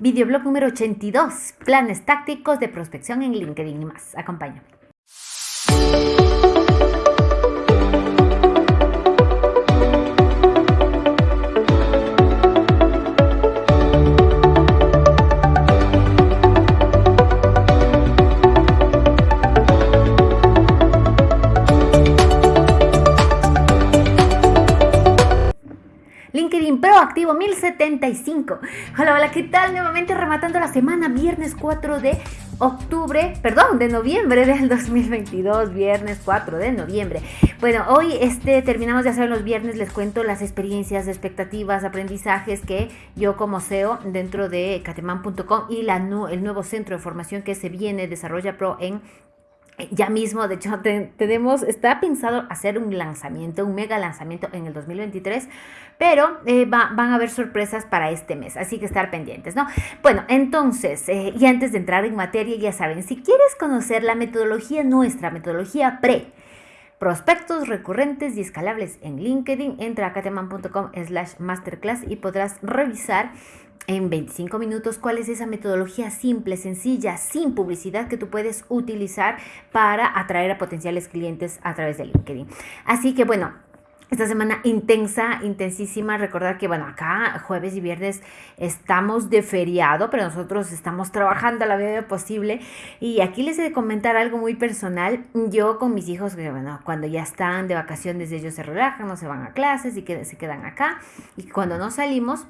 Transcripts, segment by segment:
Videoblog número 82, planes tácticos de prospección en LinkedIn y más. Acompáñame. 175. Hola, hola, ¿qué tal? Nuevamente rematando la semana, viernes 4 de octubre, perdón, de noviembre del 2022, viernes 4 de noviembre. Bueno, hoy este, terminamos de hacer los viernes, les cuento las experiencias, expectativas, aprendizajes que yo como CEO dentro de cateman.com y el nuevo centro de formación que se viene, Desarrolla Pro en ya mismo, de hecho, tenemos, está pensado hacer un lanzamiento, un mega lanzamiento en el 2023, pero eh, van a haber sorpresas para este mes, así que estar pendientes, ¿no? Bueno, entonces, eh, y antes de entrar en materia, ya saben, si quieres conocer la metodología nuestra, metodología pre, prospectos recurrentes y escalables en LinkedIn, entra a cateman.com slash masterclass y podrás revisar en 25 minutos cuál es esa metodología simple, sencilla, sin publicidad que tú puedes utilizar para atraer a potenciales clientes a través de LinkedIn. Así que bueno, esta semana intensa, intensísima. Recordar que, bueno, acá jueves y viernes estamos de feriado, pero nosotros estamos trabajando a la medida posible. Y aquí les he de comentar algo muy personal. Yo con mis hijos, que, bueno, cuando ya están de vacaciones, ellos se relajan, no se van a clases y que, se quedan acá. Y cuando no salimos,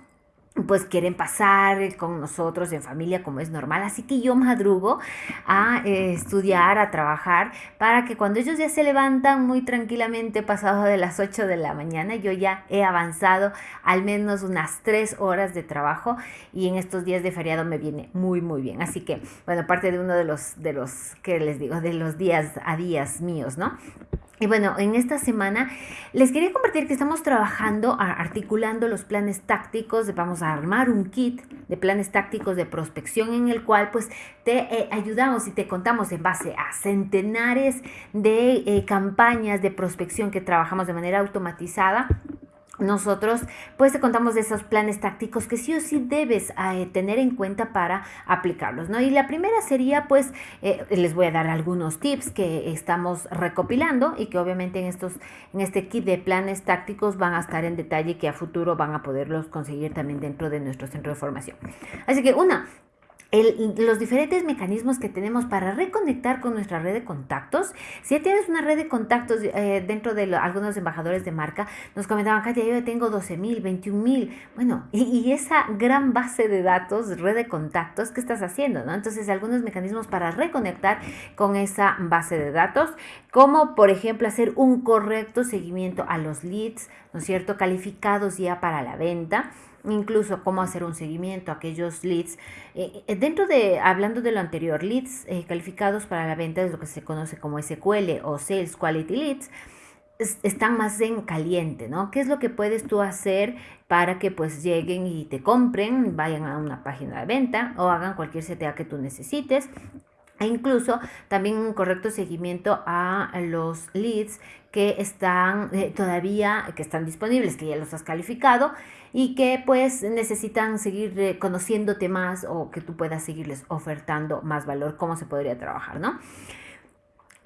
pues quieren pasar con nosotros en familia como es normal. Así que yo madrugo a eh, estudiar, a trabajar, para que cuando ellos ya se levantan muy tranquilamente pasado de las 8 de la mañana, yo ya he avanzado al menos unas 3 horas de trabajo y en estos días de feriado me viene muy, muy bien. Así que, bueno, parte de uno de los, de los, que les digo, de los días a días míos, ¿no? Y bueno, en esta semana les quería compartir que estamos trabajando, articulando los planes tácticos, vamos a armar un kit de planes tácticos de prospección en el cual pues te eh, ayudamos y te contamos en base a centenares de eh, campañas de prospección que trabajamos de manera automatizada nosotros pues te contamos de esos planes tácticos que sí o sí debes eh, tener en cuenta para aplicarlos, ¿no? Y la primera sería pues, eh, les voy a dar algunos tips que estamos recopilando y que obviamente en, estos, en este kit de planes tácticos van a estar en detalle que a futuro van a poderlos conseguir también dentro de nuestro centro de formación. Así que una, los diferentes mecanismos que tenemos para reconectar con nuestra red de contactos. Si ya tienes una red de contactos eh, dentro de algunos embajadores de marca, nos comentaban, Katia, yo tengo 12 mil, 21 mil. Bueno, y, esa gran base de datos, red de contactos, ¿qué estás haciendo? Entonces, algunos mecanismos para reconectar con esa base de datos, como por ejemplo hacer un correcto seguimiento a los leads, ¿no es cierto?, calificados ya para la venta incluso cómo hacer un seguimiento a aquellos leads. Eh, eh, dentro de, hablando de lo anterior, leads eh, calificados para la venta es lo que se conoce como SQL o Sales Quality Leads están más en caliente, ¿no? ¿Qué es lo que puedes tú hacer para que pues lleguen y te compren, vayan a una página de venta o hagan cualquier CTA que tú necesites? E incluso también un correcto seguimiento a los leads que están todavía, que están disponibles, que ya los has calificado y que pues necesitan seguir eh, conociéndote más o que tú puedas seguirles ofertando más valor, cómo se podría trabajar, ¿no?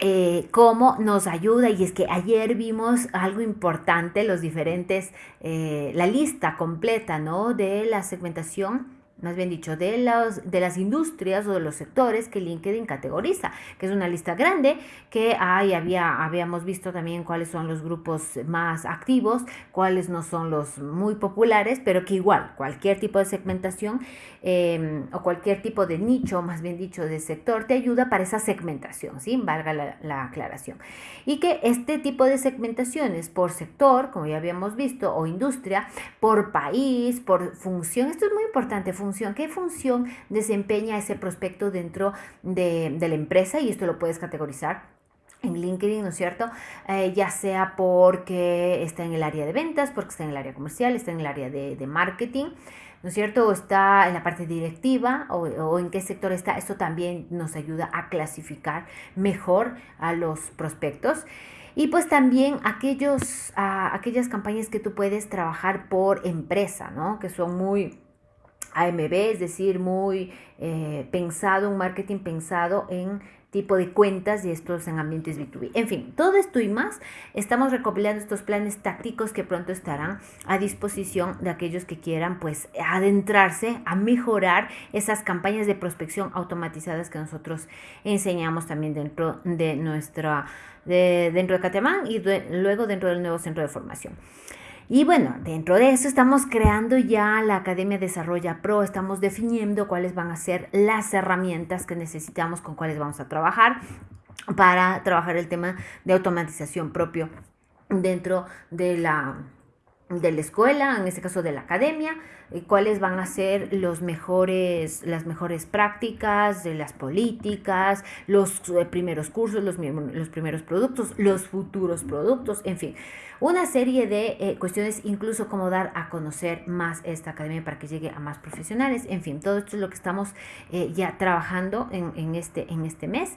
Eh, cómo nos ayuda y es que ayer vimos algo importante, los diferentes, eh, la lista completa, ¿no? De la segmentación más bien dicho, de, los, de las industrias o de los sectores que LinkedIn categoriza, que es una lista grande que ahí había, habíamos visto también cuáles son los grupos más activos, cuáles no son los muy populares, pero que igual cualquier tipo de segmentación em, o cualquier tipo de nicho, más bien dicho, de sector, te ayuda para esa segmentación, ¿sí? Valga la, la aclaración. Y que este tipo de segmentaciones por sector, como ya habíamos visto, o industria, por país, por función, esto es muy importante, función qué función desempeña ese prospecto dentro de, la empresa y esto lo puedes categorizar en LinkedIn, ¿no es cierto? Eh, ya sea porque está en el área de ventas, porque está en el área comercial, está en el área de, marketing, ¿no es cierto? O está en la parte directiva o, o, en qué sector está. Esto también nos ayuda a clasificar mejor a los prospectos. Y pues también aquellos, aquellas campañas que tú puedes trabajar por empresa, ¿no? Que son muy AMB, es decir, muy eh, pensado, un marketing pensado en tipo de cuentas y estos en ambientes B2B. En fin, todo esto y más, estamos recopilando estos planes tácticos que pronto estarán a disposición de aquellos que quieran pues adentrarse a mejorar esas campañas de prospección automatizadas que nosotros enseñamos también dentro de nuestra, de, dentro de Catemán y luego dentro del nuevo centro de formación. Y bueno, dentro de eso estamos creando ya la Academia Desarrolla Pro, estamos definiendo cuáles van a ser las herramientas que necesitamos, con cuáles vamos a trabajar para trabajar el tema de automatización propio dentro de la de la escuela, en este caso de la academia, cuáles van a ser los mejores, las mejores prácticas de las políticas, los eh, primeros cursos, los, primeros productos, los futuros productos, en fin, una serie de eh, cuestiones, incluso cómo dar a conocer más esta academia para que llegue a más profesionales. En fin, todo esto es lo que estamos eh, ya trabajando en, este, en este mes.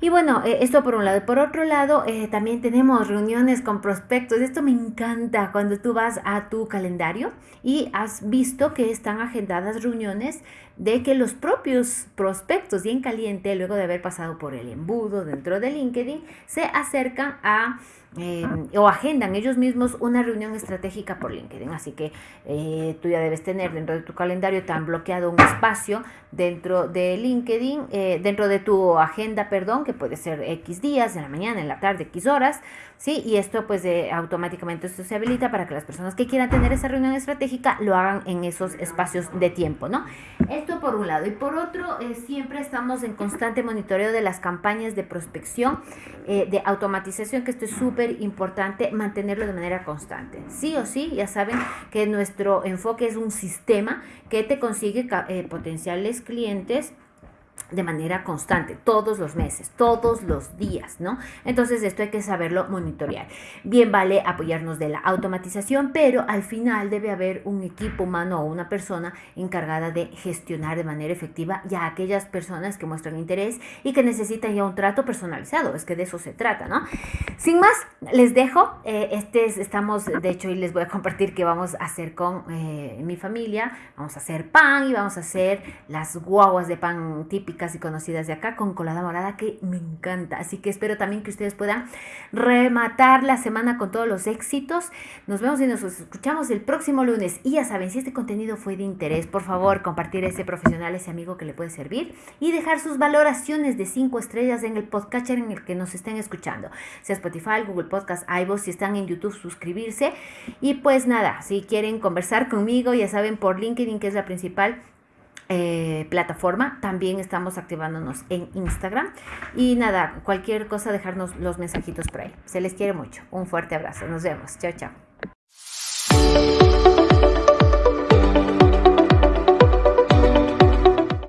Y bueno, eh, esto por un lado. Por otro lado, también tenemos reuniones con prospectos. Esto me encanta cuando tú vas a tu calendario y has visto que están agendadas reuniones de que los propios prospectos bien caliente, luego de haber pasado por el embudo dentro de LinkedIn, se acercan a eh, o agendan ellos mismos una reunión estratégica por LinkedIn. Así que eh, tú ya debes tener dentro de tu calendario tan bloqueado un espacio dentro de LinkedIn, eh, dentro de tu agenda, perdón, que puede ser X días, en la mañana, en la tarde, X horas, ¿sí? Y esto pues automáticamente esto se habilita para que las personas que quieran tener esa reunión estratégica lo hagan en esos espacios de tiempo, ¿no? Esto por un lado. Y por otro, siempre estamos en constante monitoreo de las campañas de prospección, de automatización, que esto es súper importante mantenerlo de manera constante. Sí o sí, ya saben que nuestro enfoque es un sistema que te consigue eh, potenciales clientes de manera constante, todos los meses, todos los días, ¿no? Entonces esto hay que saberlo monitorear. Bien vale apoyarnos de la automatización, pero al final debe haber un equipo humano o una persona encargada de gestionar de manera efectiva ya aquellas personas que muestran interés y que necesitan ya un trato personalizado, es que de eso se trata, ¿no? Sin más, les dejo, eh, este estamos, de hecho, y les voy a compartir que vamos a hacer con eh, mi familia, vamos a hacer pan y vamos a hacer las guaguas de pan típicas y conocidas de acá con colada morada que me encanta. Así que espero también que ustedes puedan rematar la semana con todos los éxitos. Nos vemos y nos escuchamos el próximo lunes. Y ya saben, si este contenido fue de interés, por favor, compartir ese profesional, ese amigo que le puede servir y dejar sus valoraciones de 5 estrellas en el podcatcher en el que nos estén escuchando. Sea Spotify, Google Podcast, iVoox, si están en YouTube, suscribirse. Y pues nada, si quieren conversar conmigo, ya saben, por LinkedIn, que es la principal eh, plataforma. También estamos activándonos en Instagram. Y nada, cualquier cosa, dejarnos los mensajitos por ahí. Se les quiere mucho. Un fuerte abrazo. Nos vemos. Chao, chao.